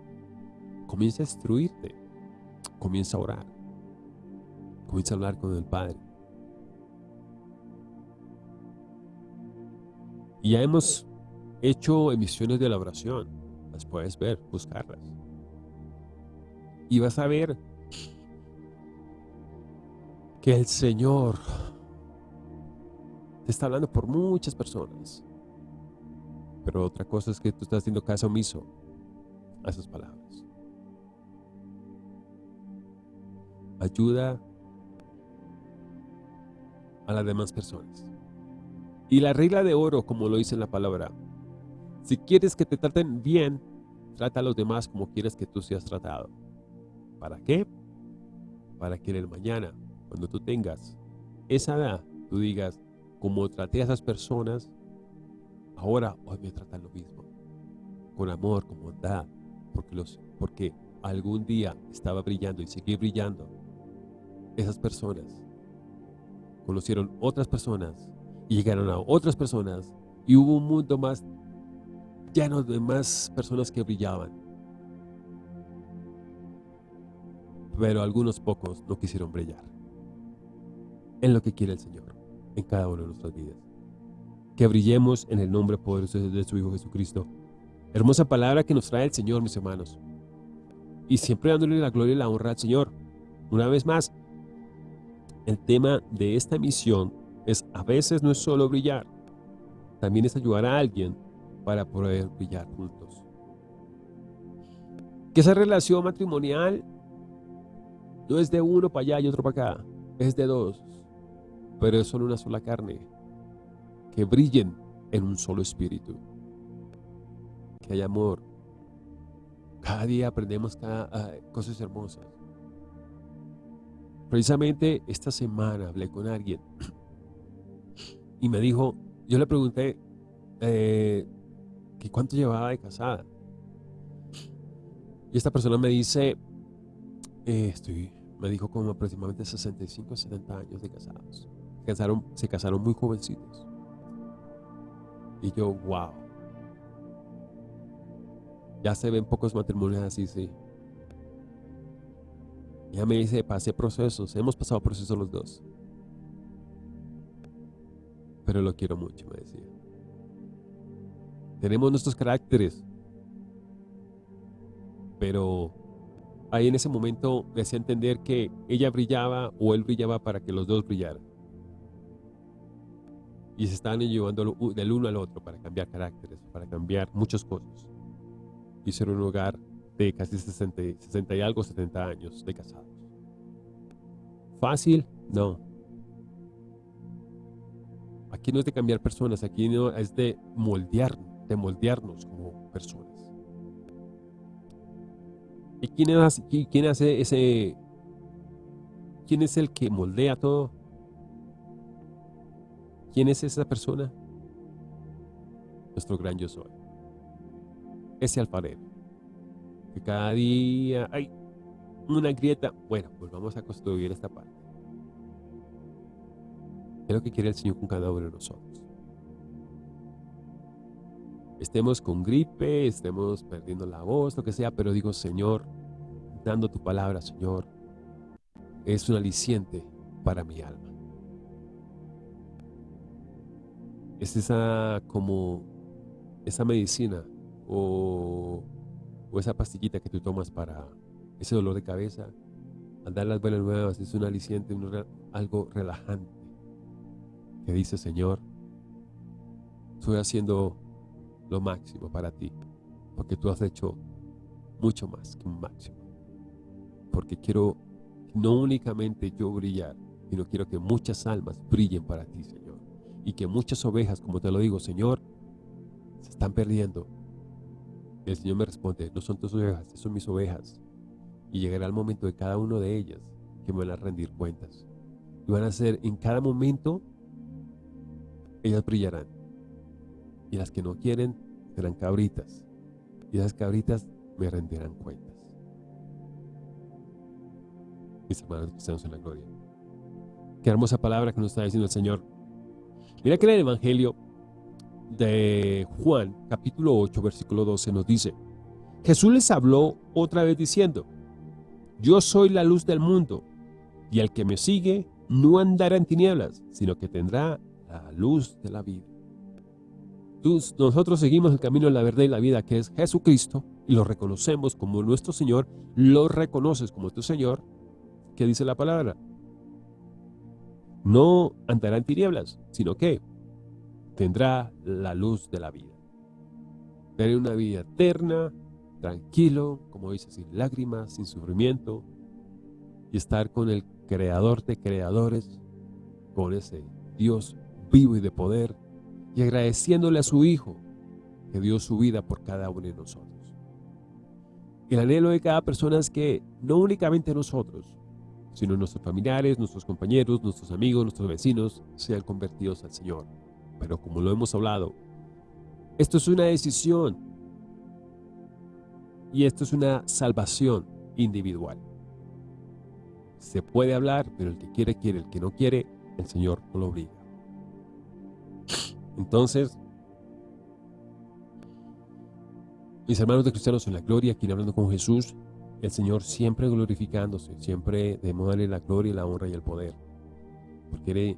Comienza a instruirte. Comienza a orar. Comienza a hablar con el Padre. Y ya hemos hecho emisiones de la oración. Las puedes ver, buscarlas. Y vas a ver que el Señor te está hablando por muchas personas. Pero otra cosa es que tú estás haciendo caso omiso a esas palabras. Ayuda a las demás personas. Y la regla de oro, como lo dice en la palabra, si quieres que te traten bien, trata a los demás como quieres que tú seas tratado. ¿Para qué? Para que en el mañana, cuando tú tengas esa edad, tú digas, como traté a esas personas, ahora hoy me tratan lo mismo. Con amor, con bondad, porque, los, porque algún día estaba brillando y seguí brillando. Esas personas conocieron otras personas y llegaron a otras personas y hubo un mundo más lleno de más personas que brillaban. Pero algunos pocos no quisieron brillar. En lo que quiere el Señor, en cada una de nuestras vidas. Que brillemos en el nombre poderoso de su Hijo Jesucristo. Hermosa palabra que nos trae el Señor, mis hermanos. Y siempre dándole la gloria y la honra al Señor. Una vez más, el tema de esta misión es a veces no es solo brillar, también es ayudar a alguien para poder brillar juntos. Que esa relación matrimonial no es de uno para allá y otro para acá, es de dos, pero es solo una sola carne. Que brillen en un solo espíritu. Que haya amor. Cada día aprendemos ah, cosas hermosas. Precisamente esta semana hablé con alguien y me dijo, yo le pregunté eh, que cuánto llevaba de casada. Y esta persona me dice, eh, estoy, me dijo como aproximadamente 65 70 años de casados. Se casaron, muy jovencitos. Y yo, wow. Ya se ven pocos matrimonios así, sí. Ella me dice, pasé procesos, hemos pasado procesos los dos. Pero lo quiero mucho, me decía. Tenemos nuestros caracteres. Pero ahí en ese momento me hacía entender que ella brillaba o él brillaba para que los dos brillaran. Y se estaban llevando del uno al otro para cambiar caracteres, para cambiar muchas cosas. Y ser un hogar de casi 60, 60 y algo, 70 años de casados. ¿Fácil? No. Aquí no es de cambiar personas, aquí no es de moldear, de moldearnos como personas. ¿Y quién hace, quién hace ese? ¿Quién es el que moldea todo? ¿Quién es esa persona? Nuestro gran yo soy. Ese alfarero que cada día hay una grieta. Bueno, pues vamos a construir esta parte. Es lo que quiere el Señor con cada uno de nosotros. Estemos con gripe, estemos perdiendo la voz, lo que sea, pero digo, Señor, dando tu palabra, Señor, es un aliciente para mi alma. Es esa como esa medicina o o esa pastillita que tú tomas para ese dolor de cabeza, al dar las buenas nuevas es un aliciente, algo relajante, que dice, Señor, estoy haciendo lo máximo para ti, porque tú has hecho mucho más que un máximo. Porque quiero no únicamente yo brillar, sino quiero que muchas almas brillen para ti, Señor. Y que muchas ovejas, como te lo digo, Señor, se están perdiendo el Señor me responde, no son tus ovejas, son mis ovejas. Y llegará el momento de cada una de ellas que me van a rendir cuentas. Y van a ser, en cada momento, ellas brillarán. Y las que no quieren serán cabritas. Y esas cabritas me rendirán cuentas. Mis hermanos estamos en la gloria. Qué hermosa palabra que nos está diciendo el Señor. Mira que en el Evangelio de Juan, capítulo 8, versículo 12, nos dice, Jesús les habló otra vez diciendo, Yo soy la luz del mundo, y el que me sigue no andará en tinieblas, sino que tendrá la luz de la vida. nosotros seguimos el camino de la verdad y la vida, que es Jesucristo, y lo reconocemos como nuestro Señor, lo reconoces como tu Señor, que dice la palabra. No andará en tinieblas, sino que tendrá la luz de la vida. Tener una vida eterna, tranquilo, como dice, sin lágrimas, sin sufrimiento, y estar con el creador de creadores, con ese Dios vivo y de poder, y agradeciéndole a su Hijo que dio su vida por cada uno de nosotros. El anhelo de cada persona es que no únicamente nosotros, sino nuestros familiares, nuestros compañeros, nuestros amigos, nuestros vecinos sean convertidos al Señor. Pero como lo hemos hablado, esto es una decisión y esto es una salvación individual. Se puede hablar, pero el que quiere, quiere. El que no quiere, el Señor no lo obliga. Entonces, mis hermanos de cristianos en la gloria, aquí hablando con Jesús, el Señor siempre glorificándose, siempre de la gloria, la honra y el poder. Porque él,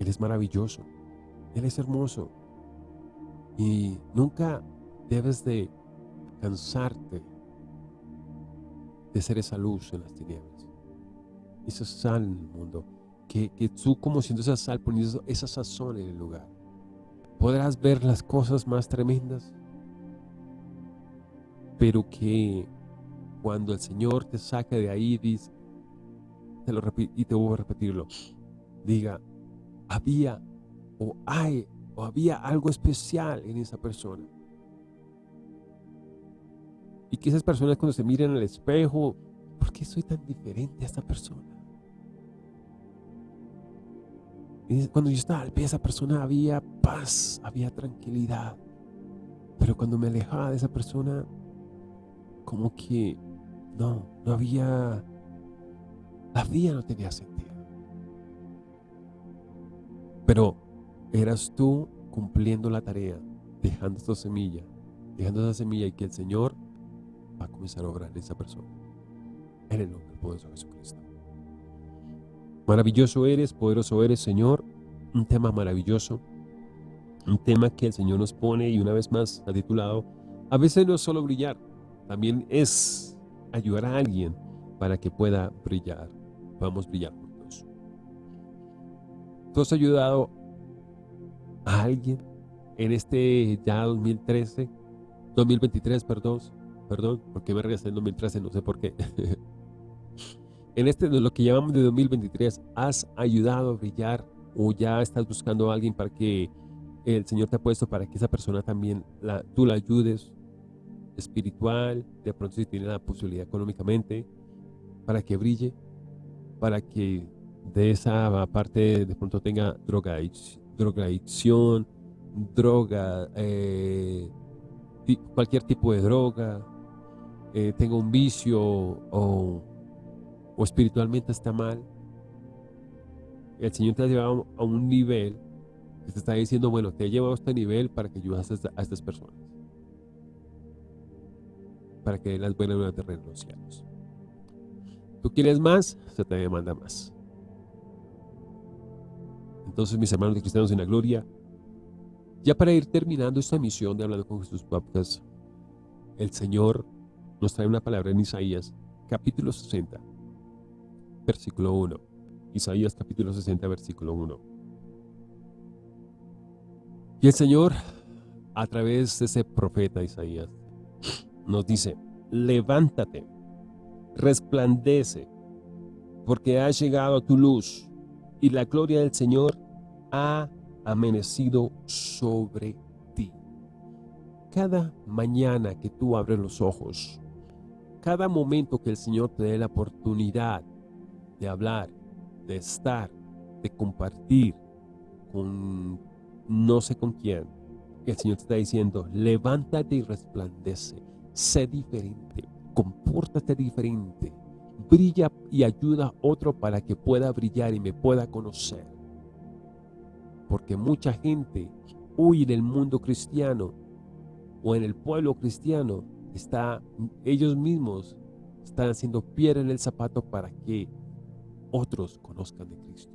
él es maravilloso, Él es hermoso. Y nunca debes de cansarte de ser esa luz en las tinieblas. Esa sal en el mundo. Que, que tú como siendo esa sal, poniendo esa sazón en el lugar. Podrás ver las cosas más tremendas. Pero que cuando el Señor te saque de ahí, dice, te lo y te voy a repetirlo, diga, había o hay o había algo especial en esa persona. Y que esas personas cuando se miran al espejo, ¿por qué soy tan diferente a esta persona? Cuando yo estaba al pie de esa persona había paz, había tranquilidad. Pero cuando me alejaba de esa persona, como que no, no había, la vida no tenía sentido. Pero eras tú cumpliendo la tarea, dejando esta semilla, dejando esa semilla y que el Señor va a comenzar a obrar en esa persona. En el nombre poderoso de Jesucristo. Maravilloso eres, poderoso eres, Señor. Un tema maravilloso. Un tema que el Señor nos pone y una vez más ha titulado, a veces no es solo brillar, también es ayudar a alguien para que pueda brillar. Vamos a brillar juntos. Tú has ayudado a alguien en este ya 2013, 2023, perdón, perdón, porque me regresé en 2013, no sé por qué. en este, lo que llamamos de 2023, ¿has ayudado a brillar o ya estás buscando a alguien para que el Señor te ha puesto para que esa persona también, la, tú la ayudes espiritual, de pronto si tiene la posibilidad económicamente, para que brille, para que de esa parte de pronto tenga droga drogadicción, droga, eh, cualquier tipo de droga, eh, tenga un vicio o, espiritualmente está mal, el Señor te ha llevado a un nivel que te está diciendo, bueno, te he llevado a este nivel para que ayudes a, estas personas. Para que las buenas nuevas de cielos. ¿Tú quieres más? Se te demanda más. Entonces, mis hermanos de cristianos en la gloria, ya para ir terminando esta misión de Hablando con Jesús Podcast, el Señor nos trae una palabra en Isaías, capítulo 60, versículo 1. Isaías capítulo 60, versículo 1. Y el Señor, a través de ese profeta Isaías, nos dice, levántate, resplandece, porque ha llegado tu luz, y la gloria del Señor ha amanecido sobre ti. Cada mañana que tú abres los ojos, cada momento que el Señor te dé la oportunidad de hablar, de estar, de compartir con no sé con quién, el Señor te está diciendo, levántate y resplandece, sé diferente, compórtate diferente, brilla y ayuda a otro para que pueda brillar y me pueda conocer. Porque mucha gente huye del mundo cristiano o en el pueblo cristiano, está, ellos mismos están haciendo piedra en el zapato para que otros conozcan de Cristo.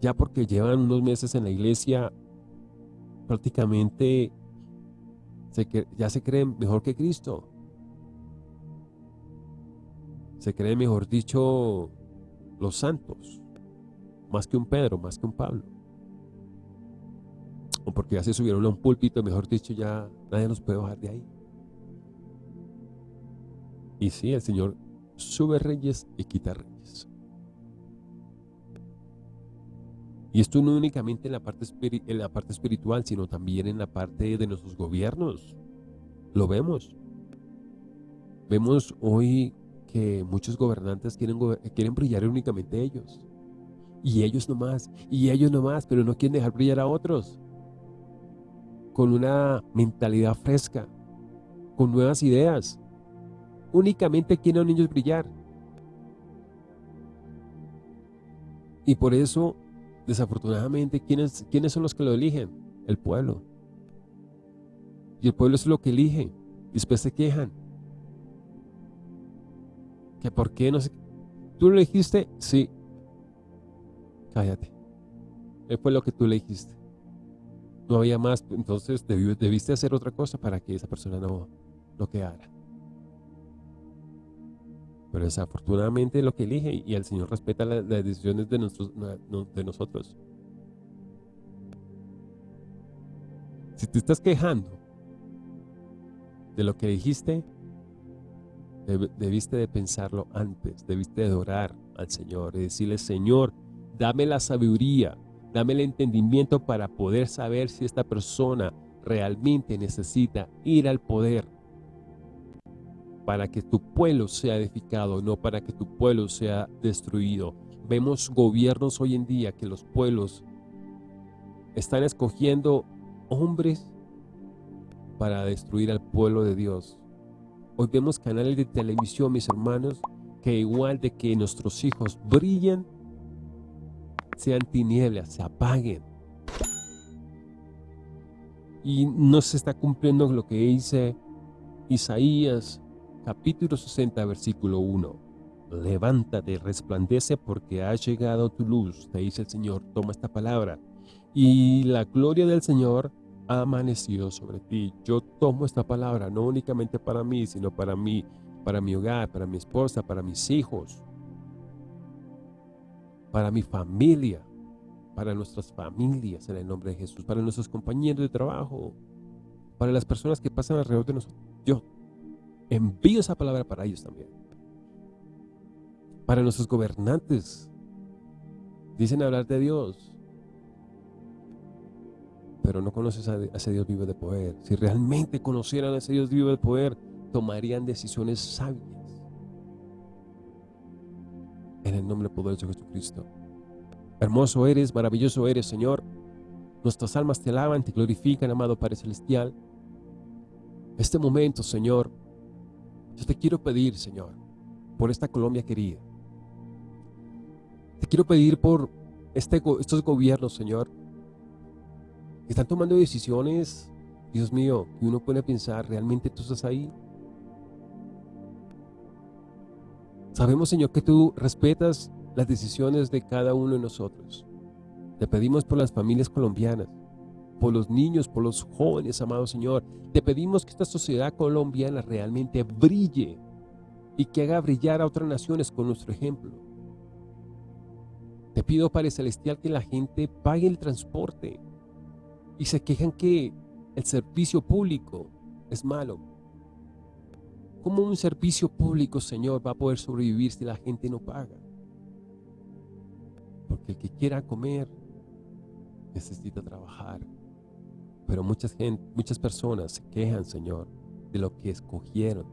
Ya porque llevan unos meses en la iglesia, prácticamente ya se creen mejor que Cristo. Se creen, mejor dicho, los santos más que un Pedro, más que un Pablo. O porque ya se subieron a un púlpito, mejor dicho, ya nadie nos puede bajar de ahí. Y sí, el Señor sube reyes y quita reyes. Y esto no únicamente en la, parte en la parte espiritual, sino también en la parte de nuestros gobiernos. Lo vemos. Vemos hoy que muchos gobernantes quieren, quieren brillar únicamente ellos. Y ellos nomás, y ellos nomás, pero no quieren dejar brillar a otros. Con una mentalidad fresca, con nuevas ideas. Únicamente quieren ellos brillar. Y por eso, desafortunadamente, ¿quiénes, ¿quiénes son los que lo eligen? El pueblo. Y el pueblo es lo que elige. Después se quejan. ¿Que por qué no sé? ¿Tú lo elegiste? Sí. Cállate. Fue lo que tú le dijiste. No había más, entonces debiste hacer otra cosa para que esa persona no lo quedara. Pero desafortunadamente lo que elige y el Señor respeta las, decisiones de, de nosotros. Si te estás quejando de lo que dijiste, debiste de pensarlo antes, debiste de orar al Señor y decirle, Señor, dame la sabiduría, dame el entendimiento para poder saber si esta persona realmente necesita ir al poder para que tu pueblo sea edificado, no para que tu pueblo sea destruido. Vemos gobiernos hoy en día que los pueblos están escogiendo hombres para destruir al pueblo de Dios. Hoy vemos canales de televisión, mis hermanos, que igual de que nuestros hijos brillen, sean tinieblas, se apaguen. Y no se está cumpliendo lo que dice Isaías capítulo 60 versículo 1. Levántate, resplandece porque ha llegado tu luz, te dice el Señor, toma esta palabra. Y la gloria del Señor ha amanecido sobre ti. Yo tomo esta palabra no únicamente para mí, sino para mí, para mi hogar, para mi esposa, para mis hijos, para mi familia, para nuestras familias en el nombre de Jesús, para nuestros compañeros de trabajo, para las personas que pasan alrededor de nosotros. Yo envío esa palabra para ellos también. Para nuestros gobernantes. Dicen hablar de Dios, pero no conoces a ese Dios vivo de poder. Si realmente conocieran a ese Dios vivo de poder, tomarían decisiones sabias. En el nombre poderoso de Jesucristo. Hermoso eres, maravilloso eres, Señor. Nuestras almas te alaban, te glorifican, amado Padre Celestial. Este momento, Señor, yo te quiero pedir, Señor, por esta Colombia querida. Te quiero pedir por este, estos gobiernos, Señor, que están tomando decisiones, Dios mío, que uno puede pensar, ¿realmente tú estás ahí? Sabemos, Señor, que tú respetas las decisiones de cada uno de nosotros. Te pedimos por las familias colombianas, por los niños, por los jóvenes, amado Señor. Te pedimos que esta sociedad colombiana realmente brille y que haga brillar a otras naciones con nuestro ejemplo. Te pido, Padre Celestial, que la gente pague el transporte y se quejan que el servicio público es malo. ¿Cómo un servicio público, Señor, va a poder sobrevivir si la gente no paga? Porque el que quiera comer necesita trabajar. Pero muchas, gente, muchas personas se quejan, Señor, de lo que escogieron,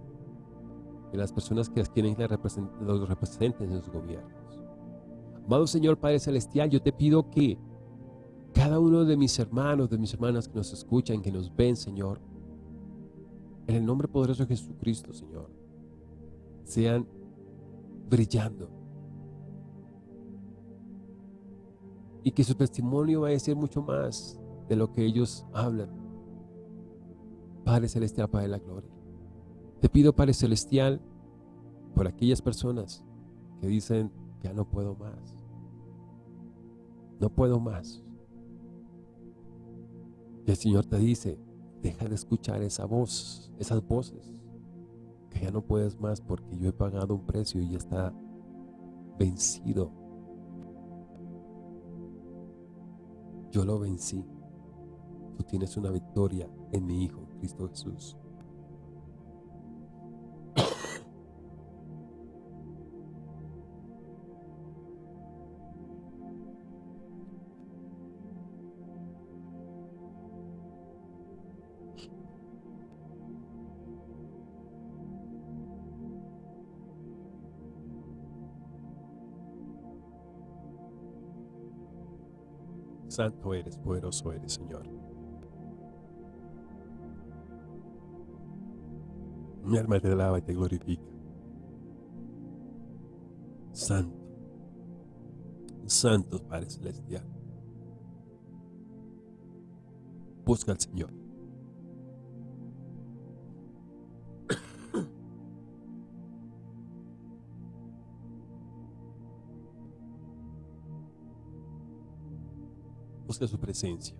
de las personas que quieren los representen en sus gobiernos. Amado Señor Padre Celestial, yo te pido que cada uno de mis hermanos, de mis hermanas que nos escuchan, que nos ven, Señor, en el nombre poderoso de Jesucristo, Señor, sean brillando y que su testimonio va a decir mucho más de lo que ellos hablan. Padre Celestial, Padre de la Gloria. Te pido, Padre Celestial, por aquellas personas que dicen, ya no puedo más. No puedo más. Y el Señor te dice, deja de escuchar esa voz, esas voces, que ya no puedes más porque yo he pagado un precio y ya está vencido Yo lo vencí tú tienes una victoria en mi Hijo, Cristo Jesús. Santo eres, poderoso eres, Señor. Mi alma te alaba y te glorifica. Santo, Santo Padre Celestial. Busca al Señor. Busca su presencia.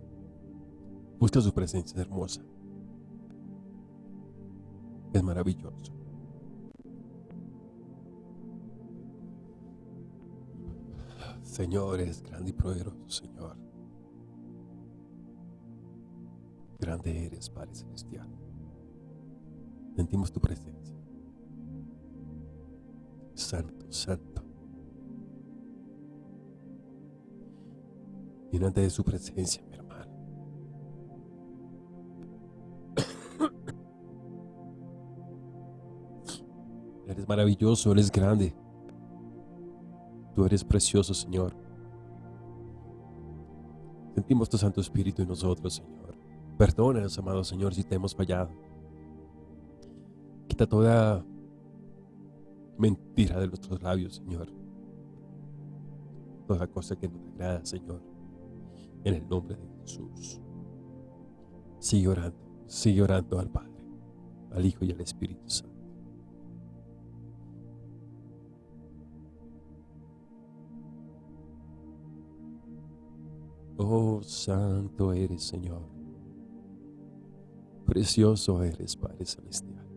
Busca su presencia hermosa. Es maravilloso. Señor, es grande y poderoso, Señor. Grande eres, Padre Celestial. Sentimos tu presencia. Santo, santo. Llénate de su presencia, mi Maravilloso, eres grande. Tú eres precioso, Señor. Sentimos tu Santo Espíritu en nosotros, Señor. Perdónanos, amado Señor, si te hemos fallado. Quita toda mentira de nuestros labios, Señor. Toda cosa que no agrada, Señor. En el nombre de Jesús. Sigue orando, sigue orando al Padre, al Hijo y al Espíritu Santo. Oh, santo eres, Señor. Precioso eres, Padre Celestial.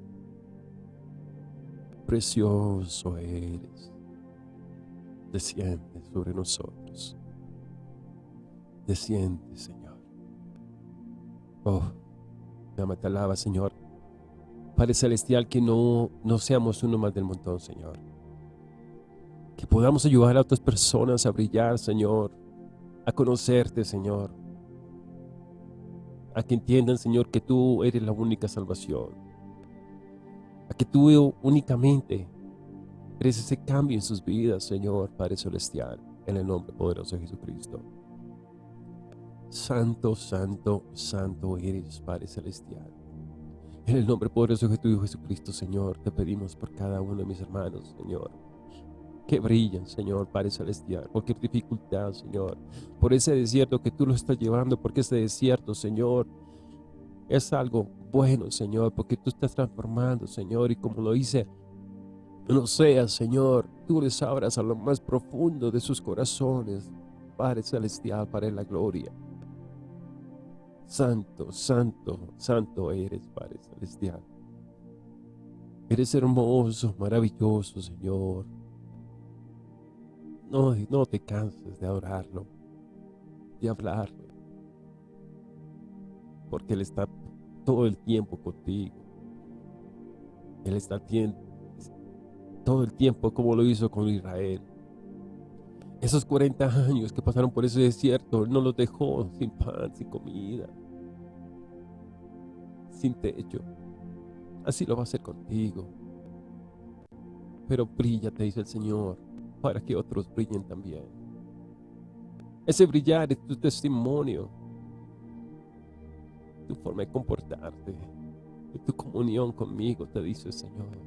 Precioso eres. Desciende sobre nosotros. Desciende, Señor. Oh, llama te alaba, Señor. Padre Celestial, que no, no seamos uno más del montón, Señor. Que podamos ayudar a otras personas a brillar, Señor a conocerte, Señor. A que entiendan, Señor, que tú eres la única salvación. A que tú únicamente eres ese cambio en sus vidas, Señor, Padre Celestial, en el nombre poderoso de Jesucristo. Santo, santo, santo eres, Padre Celestial. En el nombre poderoso de tu Jesucristo, Señor, te pedimos por cada uno de mis hermanos, Señor que brillan, Señor, Padre Celestial. Cualquier dificultad, Señor. Por ese desierto que tú lo estás llevando, porque ese desierto, Señor, es algo bueno, Señor, porque tú estás transformando, Señor, y como lo dice, no sea, Señor, tú les abras a lo más profundo de sus corazones, Padre Celestial, para la gloria. Santo, santo, santo eres, Padre Celestial. Eres hermoso, maravilloso, Señor. No, no te canses de adorarlo, de hablarlo, porque Él está todo el tiempo contigo. Él está todo el tiempo como lo hizo con Israel. Esos 40 años que pasaron por ese desierto, Él no los dejó sin pan, sin comida, sin techo. Así lo va a hacer contigo. Pero brilla, te dice el Señor para que otros brillen también. Ese brillar es tu testimonio, tu forma de comportarte, tu comunión conmigo, te dice el Señor.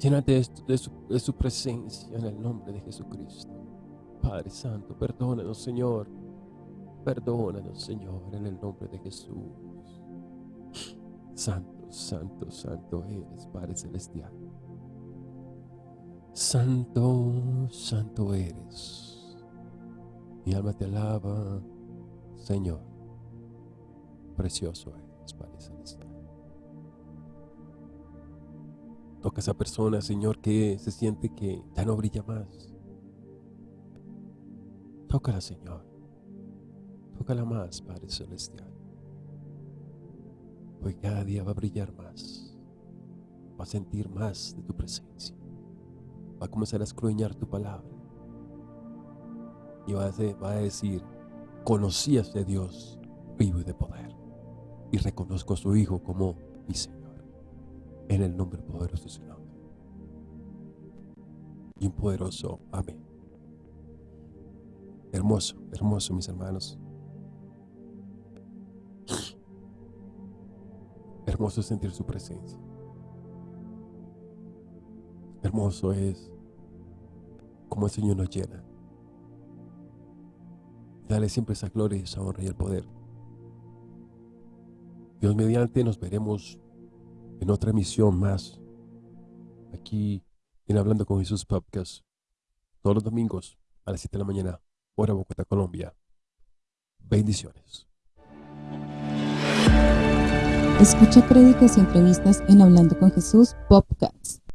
Llénate de, su, de su presencia en el nombre de Jesucristo. Padre Santo, perdónanos, Señor. Perdónanos, Señor, en el nombre de Jesús. Santo, santo, santo eres, Padre Celestial. Santo, santo eres. Mi alma te alaba, Señor. Precioso eres, Padre Celestial. Toca a esa persona, Señor, que se siente que ya no brilla más. Tócala, Señor. Tócala más, Padre Celestial. Hoy cada día va a brillar más. Va a sentir más de tu presencia va a comenzar a escruñar tu palabra. Y va a, decir, conocí a este Dios vivo y de poder. Y reconozco a su Hijo como mi Señor. En el nombre poderoso de su nombre. Y un poderoso amén. Hermoso, hermoso, mis hermanos. Hermoso sentir su presencia. Hermoso es como el Señor nos llena. Dale siempre esa gloria, esa honra y el poder. Dios mediante nos veremos en otra emisión más aquí en Hablando con Jesús Podcast todos los domingos a las 7 de la mañana, hora Bogotá, Colombia. Bendiciones. Escucha prédicas y entrevistas en Hablando con Jesús Podcast.